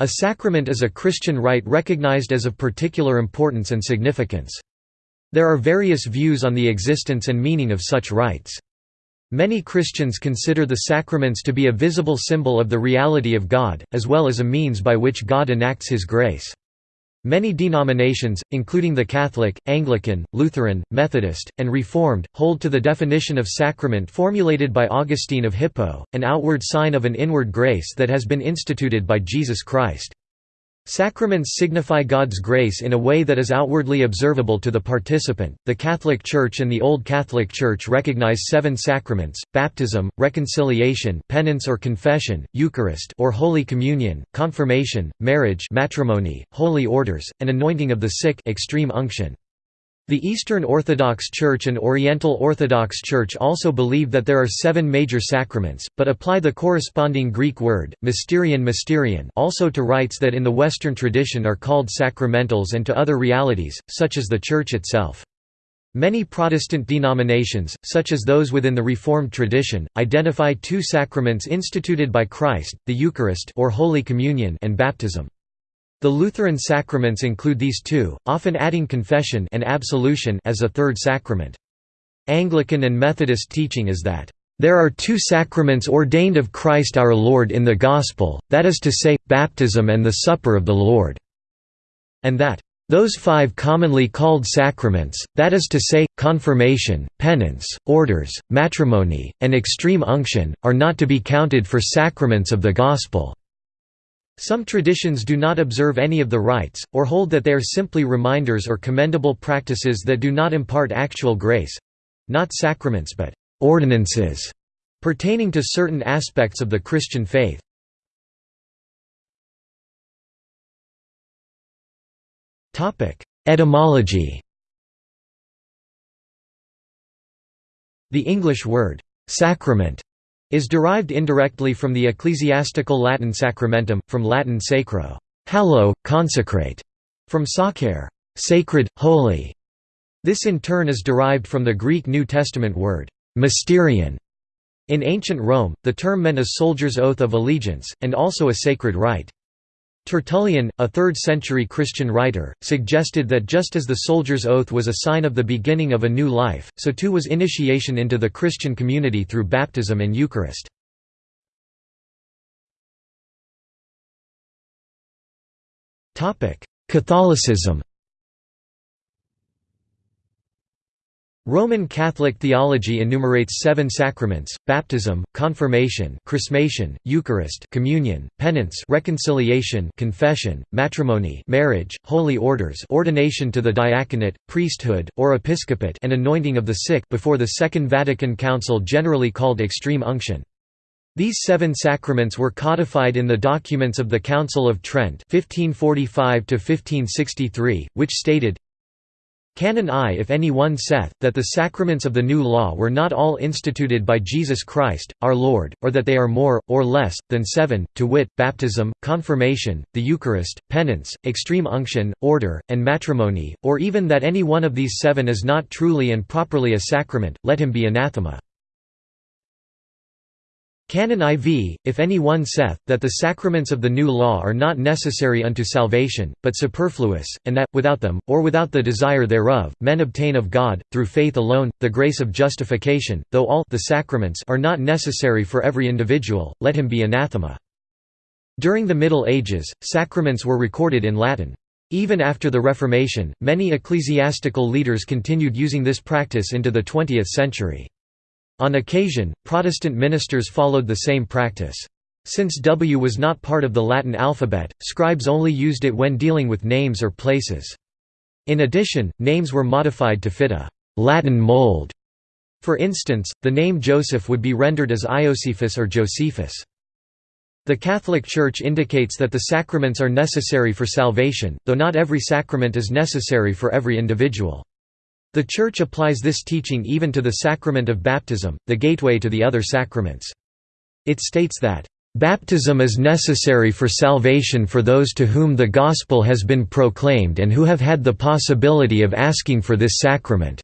A sacrament is a Christian rite recognized as of particular importance and significance. There are various views on the existence and meaning of such rites. Many Christians consider the sacraments to be a visible symbol of the reality of God, as well as a means by which God enacts His grace. Many denominations, including the Catholic, Anglican, Lutheran, Methodist, and Reformed, hold to the definition of sacrament formulated by Augustine of Hippo, an outward sign of an inward grace that has been instituted by Jesus Christ. Sacraments signify God's grace in a way that is outwardly observable to the participant. The Catholic Church and the Old Catholic Church recognize seven sacraments: baptism, reconciliation, penance or confession, Eucharist or Holy Communion, confirmation, marriage, matrimony, holy orders, and anointing of the sick, extreme unction. The Eastern Orthodox Church and Oriental Orthodox Church also believe that there are seven major sacraments, but apply the corresponding Greek word, mysterion mysterion also to rites that in the Western tradition are called sacramentals and to other realities, such as the Church itself. Many Protestant denominations, such as those within the Reformed tradition, identify two sacraments instituted by Christ, the Eucharist or Holy Communion and baptism. The Lutheran sacraments include these two, often adding confession and absolution as a third sacrament. Anglican and Methodist teaching is that, "...there are two sacraments ordained of Christ our Lord in the Gospel, that is to say, baptism and the Supper of the Lord," and that, those five commonly called sacraments, that is to say, confirmation, penance, orders, matrimony, and extreme unction, are not to be counted for sacraments of the Gospel. Some traditions do not observe any of the rites, or hold that they are simply reminders or commendable practices that do not impart actual grace—not sacraments but «ordinances» pertaining to certain aspects of the Christian faith. Etymology The English word «sacrament» is derived indirectly from the ecclesiastical Latin sacramentum, from Latin sacro hallow, consecrate", from sacrare sacred, holy". This in turn is derived from the Greek New Testament word mysterion. In ancient Rome, the term meant a soldier's oath of allegiance, and also a sacred rite. Tertullian, a 3rd-century Christian writer, suggested that just as the soldier's oath was a sign of the beginning of a new life, so too was initiation into the Christian community through baptism and Eucharist. Catholicism Roman Catholic theology enumerates seven sacraments, baptism, confirmation chrismation, Eucharist communion, penance reconciliation confession, matrimony marriage, holy orders ordination to the diaconate, priesthood, or episcopate and anointing of the sick before the Second Vatican Council generally called extreme unction. These seven sacraments were codified in the documents of the Council of Trent 1545 which stated, Canon I If any one saith, that the sacraments of the new law were not all instituted by Jesus Christ, our Lord, or that they are more, or less, than seven, to wit, baptism, confirmation, the Eucharist, penance, extreme unction, order, and matrimony, or even that any one of these seven is not truly and properly a sacrament, let him be anathema. Canon IV, if any one saith, that the sacraments of the new law are not necessary unto salvation, but superfluous, and that, without them, or without the desire thereof, men obtain of God, through faith alone, the grace of justification, though all the sacraments are not necessary for every individual, let him be anathema. During the Middle Ages, sacraments were recorded in Latin. Even after the Reformation, many ecclesiastical leaders continued using this practice into the 20th century. On occasion, Protestant ministers followed the same practice. Since W was not part of the Latin alphabet, scribes only used it when dealing with names or places. In addition, names were modified to fit a «Latin mold». For instance, the name Joseph would be rendered as Iosephus or Josephus. The Catholic Church indicates that the sacraments are necessary for salvation, though not every sacrament is necessary for every individual. The Church applies this teaching even to the sacrament of baptism, the gateway to the other sacraments. It states that, "...baptism is necessary for salvation for those to whom the gospel has been proclaimed and who have had the possibility of asking for this sacrament."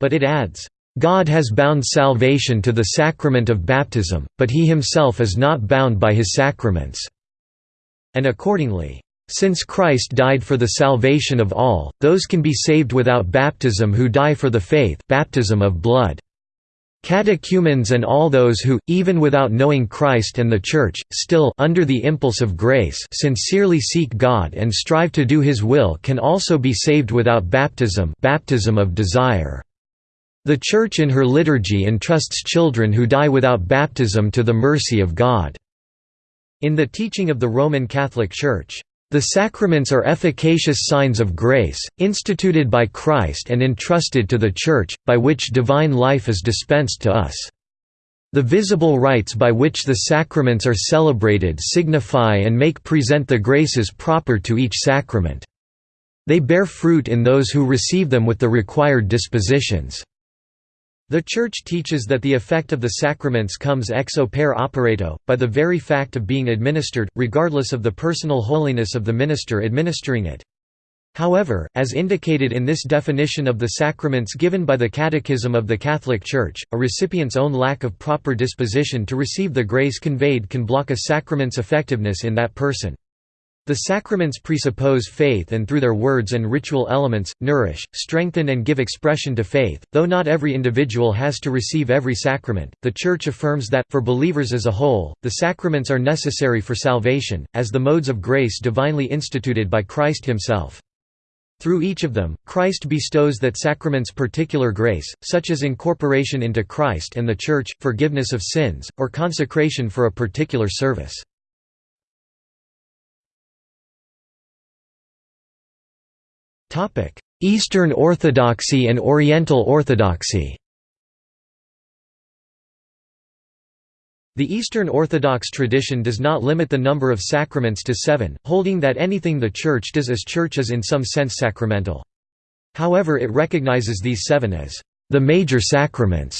But it adds, God has bound salvation to the sacrament of baptism, but he himself is not bound by his sacraments." and accordingly, "...since Christ died for the salvation of all, those can be saved without baptism who die for the faith baptism of blood." Catechumens and all those who, even without knowing Christ and the Church, still under the impulse of grace sincerely seek God and strive to do His will can also be saved without baptism baptism of desire. The Church in her liturgy entrusts children who die without baptism to the mercy of God. In the teaching of the Roman Catholic Church, the sacraments are efficacious signs of grace, instituted by Christ and entrusted to the Church, by which divine life is dispensed to us. The visible rites by which the sacraments are celebrated signify and make present the graces proper to each sacrament. They bear fruit in those who receive them with the required dispositions. The Church teaches that the effect of the sacraments comes ex opere operato, by the very fact of being administered, regardless of the personal holiness of the minister administering it. However, as indicated in this definition of the sacraments given by the Catechism of the Catholic Church, a recipient's own lack of proper disposition to receive the grace conveyed can block a sacrament's effectiveness in that person. The sacraments presuppose faith and through their words and ritual elements, nourish, strengthen and give expression to faith. Though not every individual has to receive every sacrament, the Church affirms that, for believers as a whole, the sacraments are necessary for salvation, as the modes of grace divinely instituted by Christ himself. Through each of them, Christ bestows that sacrament's particular grace, such as incorporation into Christ and the Church, forgiveness of sins, or consecration for a particular service. Eastern Orthodoxy and Oriental Orthodoxy The Eastern Orthodox tradition does not limit the number of sacraments to seven, holding that anything the Church does as Church is in some sense sacramental. However it recognizes these seven as the major sacraments,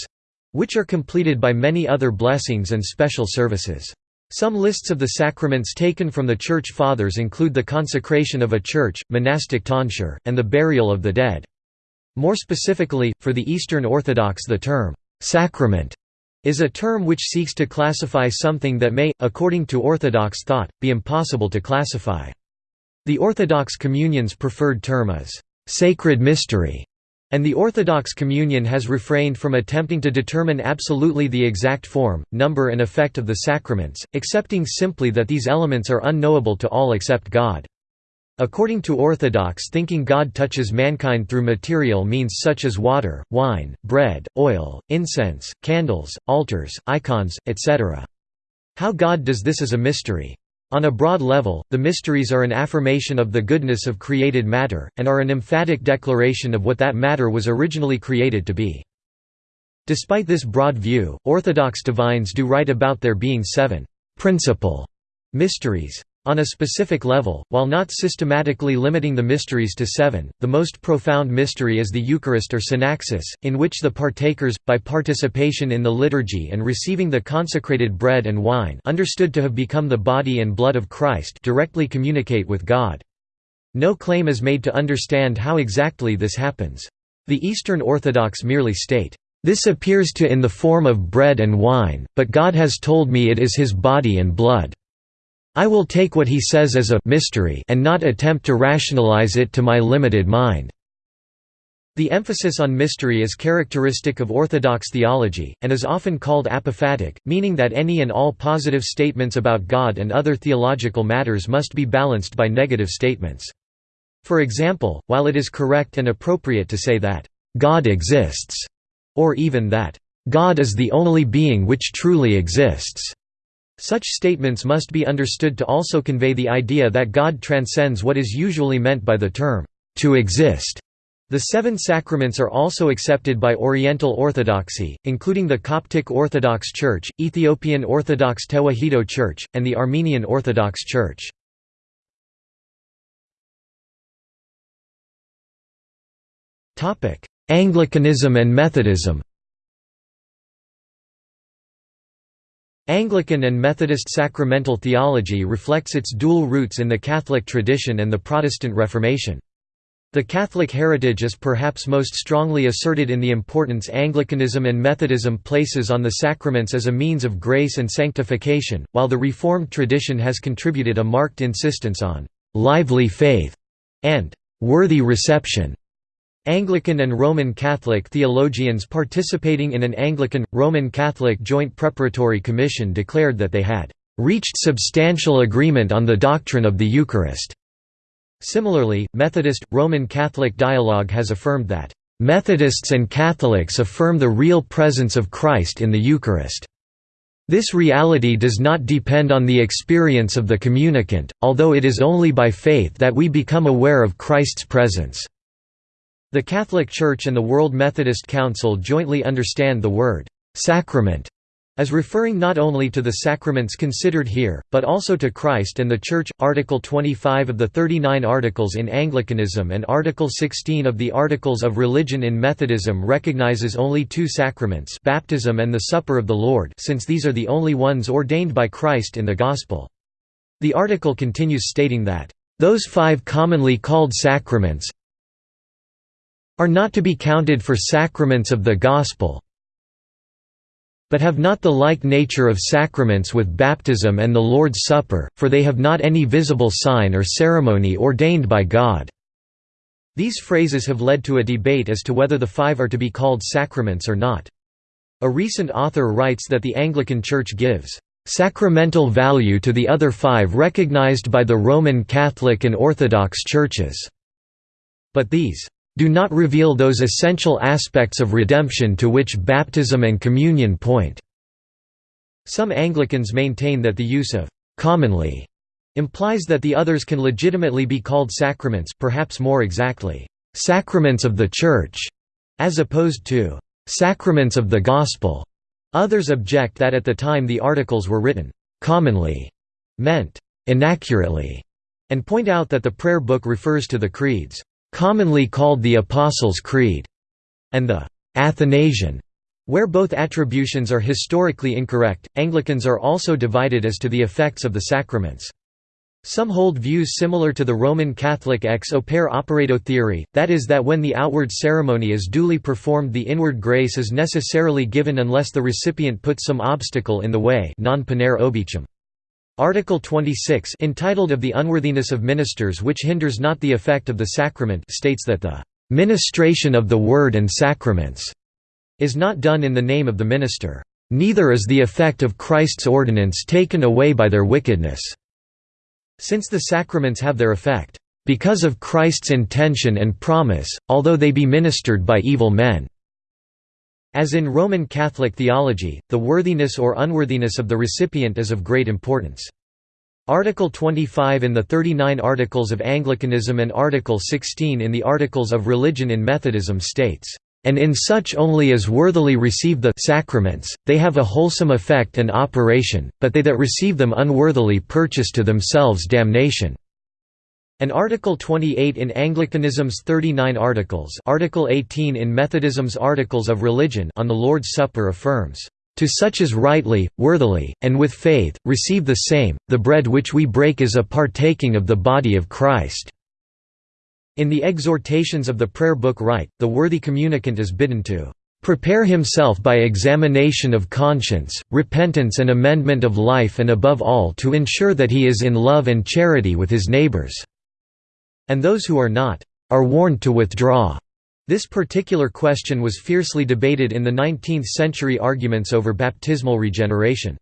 which are completed by many other blessings and special services. Some lists of the sacraments taken from the Church Fathers include the consecration of a church, monastic tonsure, and the burial of the dead. More specifically, for the Eastern Orthodox the term, "'sacrament' is a term which seeks to classify something that may, according to Orthodox thought, be impossible to classify. The Orthodox Communion's preferred term is, "'sacred mystery' And the Orthodox Communion has refrained from attempting to determine absolutely the exact form, number and effect of the sacraments, accepting simply that these elements are unknowable to all except God. According to Orthodox thinking God touches mankind through material means such as water, wine, bread, oil, incense, candles, altars, icons, etc. How God does this is a mystery. On a broad level, the mysteries are an affirmation of the goodness of created matter, and are an emphatic declaration of what that matter was originally created to be. Despite this broad view, Orthodox divines do write about there being seven «principal» mysteries. On a specific level, while not systematically limiting the mysteries to seven, the most profound mystery is the Eucharist or synaxis, in which the partakers, by participation in the liturgy and receiving the consecrated bread and wine understood to have become the body and blood of Christ directly communicate with God. No claim is made to understand how exactly this happens. The Eastern Orthodox merely state, "...this appears to in the form of bread and wine, but God has told me it is his body and blood." I will take what he says as a mystery and not attempt to rationalize it to my limited mind." The emphasis on mystery is characteristic of Orthodox theology, and is often called apophatic, meaning that any and all positive statements about God and other theological matters must be balanced by negative statements. For example, while it is correct and appropriate to say that, "...God exists", or even that, "...God is the only being which truly exists", such statements must be understood to also convey the idea that God transcends what is usually meant by the term, to exist. The seven sacraments are also accepted by Oriental Orthodoxy, including the Coptic Orthodox Church, Ethiopian Orthodox Tewahedo Church, and the Armenian Orthodox Church. Anglicanism and Methodism Anglican and Methodist sacramental theology reflects its dual roots in the Catholic tradition and the Protestant Reformation. The Catholic heritage is perhaps most strongly asserted in the importance Anglicanism and Methodism places on the sacraments as a means of grace and sanctification, while the Reformed tradition has contributed a marked insistence on «lively faith» and «worthy reception». Anglican and Roman Catholic theologians participating in an Anglican-Roman Catholic joint preparatory commission declared that they had «reached substantial agreement on the doctrine of the Eucharist». Similarly, Methodist, Roman Catholic dialogue has affirmed that, "...Methodists and Catholics affirm the real presence of Christ in the Eucharist." This reality does not depend on the experience of the communicant, although it is only by faith that we become aware of Christ's presence. The Catholic Church and the World Methodist Council jointly understand the word «sacrament» as referring not only to the sacraments considered here, but also to Christ and the Church. Article 25 of the 39 Articles in Anglicanism and Article 16 of the Articles of Religion in Methodism recognizes only two sacraments baptism and the Supper of the Lord since these are the only ones ordained by Christ in the Gospel. The article continues stating that, "...those five commonly called sacraments are not to be counted for sacraments of the Gospel, but have not the like nature of sacraments with baptism and the Lord's Supper, for they have not any visible sign or ceremony ordained by God." These phrases have led to a debate as to whether the five are to be called sacraments or not. A recent author writes that the Anglican Church gives sacramental value to the other five recognized by the Roman Catholic and Orthodox churches. But these do not reveal those essential aspects of redemption to which baptism and communion point." Some Anglicans maintain that the use of «commonly» implies that the others can legitimately be called sacraments perhaps more exactly, «sacraments of the Church», as opposed to «sacraments of the Gospel». Others object that at the time the articles were written, «commonly» meant «inaccurately», and point out that the prayer book refers to the creeds commonly called the Apostles' Creed, and the Athanasian, where both attributions are historically incorrect. Anglicans are also divided as to the effects of the sacraments. Some hold views similar to the Roman Catholic ex opere operato theory, that is that when the outward ceremony is duly performed the inward grace is necessarily given unless the recipient puts some obstacle in the way non obicem. Article 26 entitled Of the Unworthiness of Ministers which hinders not the effect of the sacrament states that the "...ministration of the Word and Sacraments," is not done in the name of the minister. Neither is the effect of Christ's ordinance taken away by their wickedness." Since the sacraments have their effect, "...because of Christ's intention and promise, although they be ministered by evil men." As in Roman Catholic theology, the worthiness or unworthiness of the recipient is of great importance. Article 25 in the 39 Articles of Anglicanism and Article 16 in the Articles of Religion in Methodism states, "...and in such only as worthily receive the sacraments, they have a wholesome effect and operation, but they that receive them unworthily purchase to themselves damnation." And Article 28 in Anglicanism's 39 Articles Article 18 in Methodism's Articles of Religion on the Lord's Supper affirms, "...to such as rightly, worthily, and with faith, receive the same, the bread which we break is a partaking of the body of Christ." In the exhortations of the prayer book rite, the worthy communicant is bidden to prepare himself by examination of conscience, repentance and amendment of life and above all to ensure that he is in love and charity with his neighbors." And those who are not, are warned to withdraw. This particular question was fiercely debated in the 19th-century arguments over baptismal regeneration.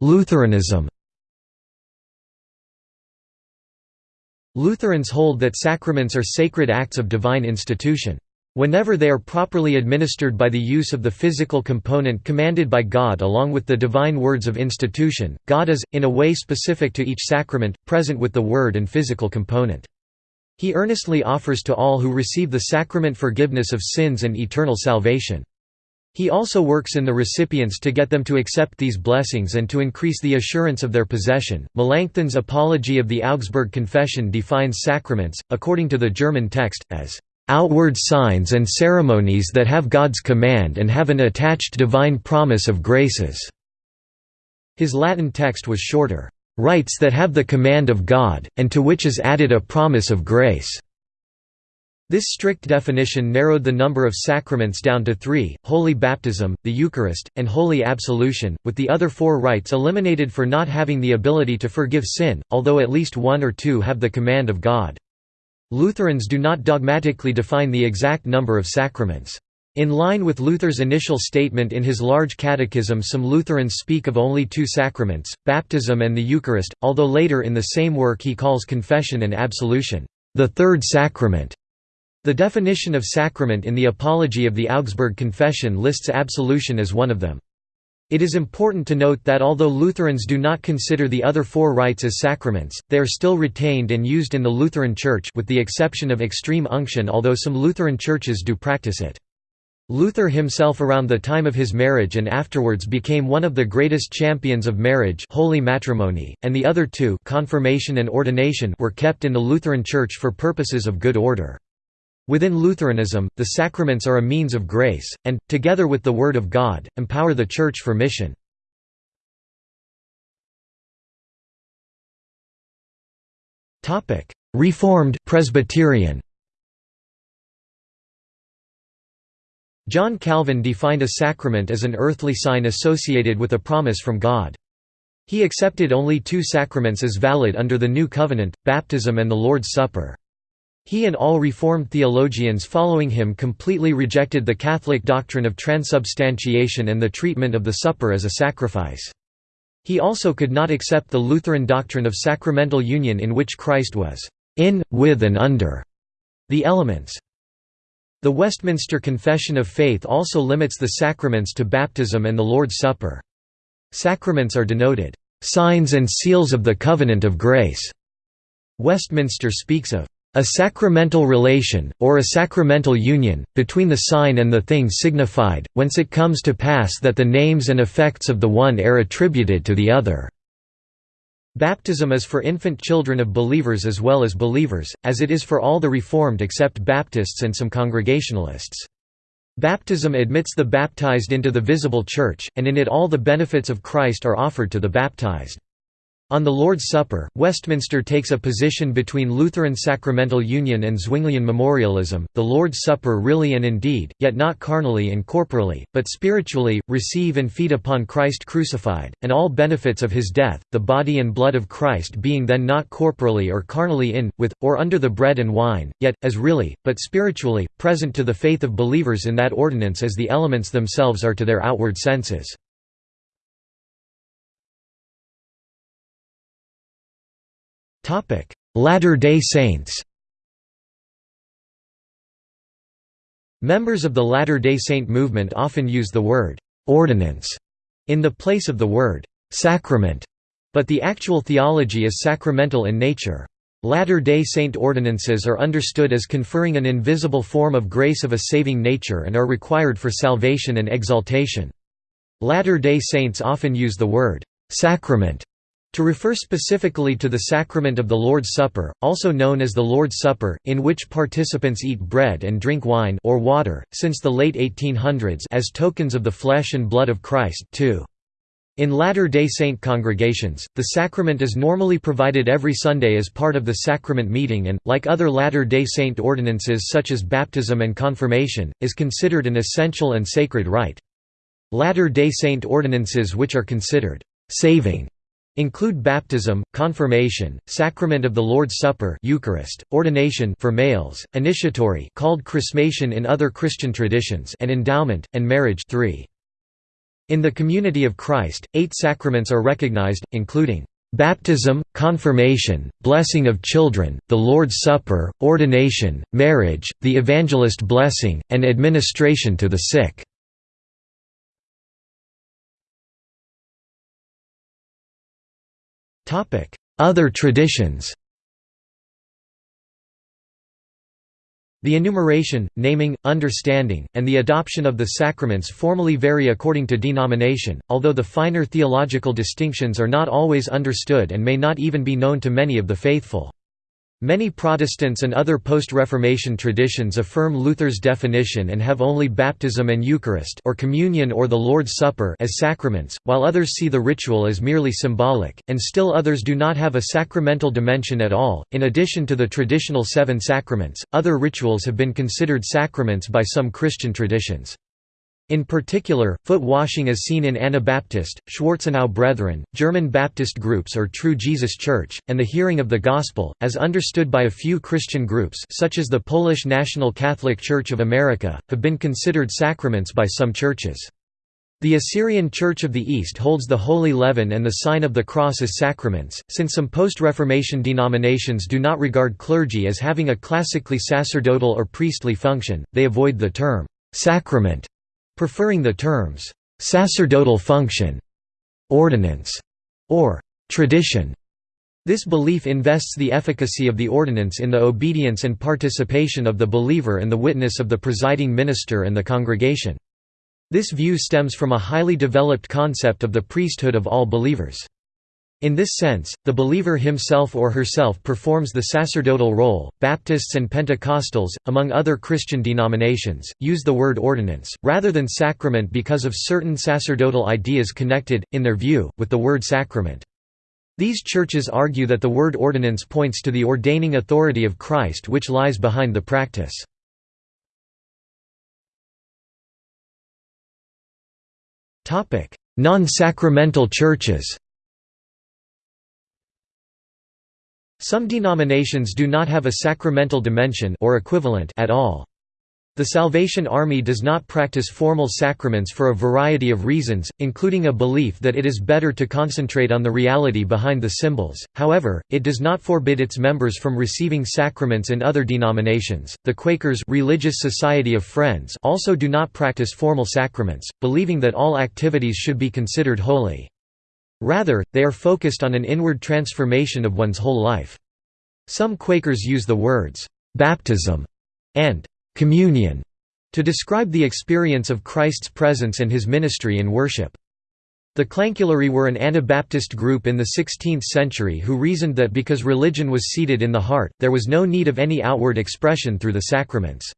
Lutheranism Lutherans hold that sacraments are sacred acts of divine institution. Whenever they are properly administered by the use of the physical component commanded by God along with the divine words of institution, God is, in a way specific to each sacrament, present with the word and physical component. He earnestly offers to all who receive the sacrament forgiveness of sins and eternal salvation. He also works in the recipients to get them to accept these blessings and to increase the assurance of their possession. Melanchthon's Apology of the Augsburg Confession defines sacraments, according to the German text, as outward signs and ceremonies that have God's command and have an attached divine promise of graces." His Latin text was shorter. rites that have the command of God, and to which is added a promise of grace." This strict definition narrowed the number of sacraments down to three, Holy Baptism, the Eucharist, and Holy Absolution, with the other four rites eliminated for not having the ability to forgive sin, although at least one or two have the command of God. Lutherans do not dogmatically define the exact number of sacraments. In line with Luther's initial statement in his Large Catechism some Lutherans speak of only two sacraments, baptism and the Eucharist, although later in the same work he calls confession and absolution, the third sacrament. The definition of sacrament in the Apology of the Augsburg Confession lists absolution as one of them. It is important to note that although Lutherans do not consider the other four rites as sacraments, they are still retained and used in the Lutheran Church with the exception of extreme unction although some Lutheran churches do practice it. Luther himself around the time of his marriage and afterwards became one of the greatest champions of marriage holy matrimony, and the other two confirmation and ordination were kept in the Lutheran Church for purposes of good order. Within Lutheranism, the sacraments are a means of grace, and, together with the Word of God, empower the Church for mission. Reformed Presbyterian John Calvin defined a sacrament as an earthly sign associated with a promise from God. He accepted only two sacraments as valid under the New Covenant, baptism and the Lord's Supper. He and all Reformed theologians following him completely rejected the Catholic doctrine of transubstantiation and the treatment of the supper as a sacrifice. He also could not accept the Lutheran doctrine of sacramental union in which Christ was in, with and under the elements. The Westminster Confession of Faith also limits the sacraments to baptism and the Lord's Supper. Sacraments are denoted, "...signs and seals of the covenant of grace." Westminster speaks of a sacramental relation, or a sacramental union, between the sign and the thing signified, whence it comes to pass that the names and effects of the one are attributed to the other." Baptism is for infant children of believers as well as believers, as it is for all the Reformed except Baptists and some Congregationalists. Baptism admits the baptized into the visible church, and in it all the benefits of Christ are offered to the baptized. On the Lord's Supper, Westminster takes a position between Lutheran sacramental union and Zwinglian memorialism, the Lord's Supper really and indeed, yet not carnally and corporally, but spiritually, receive and feed upon Christ crucified, and all benefits of his death, the body and blood of Christ being then not corporally or carnally in, with, or under the bread and wine, yet, as really, but spiritually, present to the faith of believers in that ordinance as the elements themselves are to their outward senses. Latter-day Saints Members of the Latter-day Saint movement often use the word «ordinance» in the place of the word «sacrament», but the actual theology is sacramental in nature. Latter-day Saint ordinances are understood as conferring an invisible form of grace of a saving nature and are required for salvation and exaltation. Latter-day Saints often use the word «sacrament» To refer specifically to the sacrament of the Lord's Supper, also known as the Lord's Supper, in which participants eat bread and drink wine or water, since the late 1800s as tokens of the flesh and blood of Christ too. In Latter-day Saint congregations, the sacrament is normally provided every Sunday as part of the sacrament meeting and, like other Latter-day Saint ordinances such as baptism and confirmation, is considered an essential and sacred rite. Latter-day Saint ordinances which are considered «saving» Include baptism, confirmation, sacrament of the Lord's Supper Eucharist, ordination for males, initiatory called chrismation in other Christian traditions and endowment, and marriage 3. In the community of Christ, eight sacraments are recognized, including baptism, confirmation, blessing of children, the Lord's Supper, ordination, marriage, the evangelist blessing, and administration to the sick. Other traditions The enumeration, naming, understanding, and the adoption of the sacraments formally vary according to denomination, although the finer theological distinctions are not always understood and may not even be known to many of the faithful. Many Protestants and other post-Reformation traditions affirm Luther's definition and have only baptism and Eucharist or communion or the Lord's Supper as sacraments, while others see the ritual as merely symbolic, and still others do not have a sacramental dimension at all. In addition to the traditional seven sacraments, other rituals have been considered sacraments by some Christian traditions. In particular, foot washing is seen in Anabaptist, Schwarzenau Brethren, German Baptist groups or True Jesus Church, and the hearing of the Gospel, as understood by a few Christian groups such as the Polish National Catholic Church of America, have been considered sacraments by some churches. The Assyrian Church of the East holds the Holy Leaven and the Sign of the Cross as sacraments. Since some post-Reformation denominations do not regard clergy as having a classically sacerdotal or priestly function, they avoid the term sacrament preferring the terms «sacerdotal function», «ordinance» or «tradition». This belief invests the efficacy of the ordinance in the obedience and participation of the believer and the witness of the presiding minister and the congregation. This view stems from a highly developed concept of the priesthood of all believers. In this sense, the believer himself or herself performs the sacerdotal role. Baptists and Pentecostals, among other Christian denominations, use the word ordinance, rather than sacrament because of certain sacerdotal ideas connected, in their view, with the word sacrament. These churches argue that the word ordinance points to the ordaining authority of Christ which lies behind the practice. Non-sacramental churches Some denominations do not have a sacramental dimension or equivalent at all. The Salvation Army does not practice formal sacraments for a variety of reasons, including a belief that it is better to concentrate on the reality behind the symbols. However, it does not forbid its members from receiving sacraments in other denominations. The Quakers, Religious Society of Friends, also do not practice formal sacraments, believing that all activities should be considered holy. Rather, they are focused on an inward transformation of one's whole life. Some Quakers use the words, "'baptism' and "'communion' to describe the experience of Christ's presence and his ministry in worship. The Clancularii were an Anabaptist group in the 16th century who reasoned that because religion was seated in the heart, there was no need of any outward expression through the sacraments.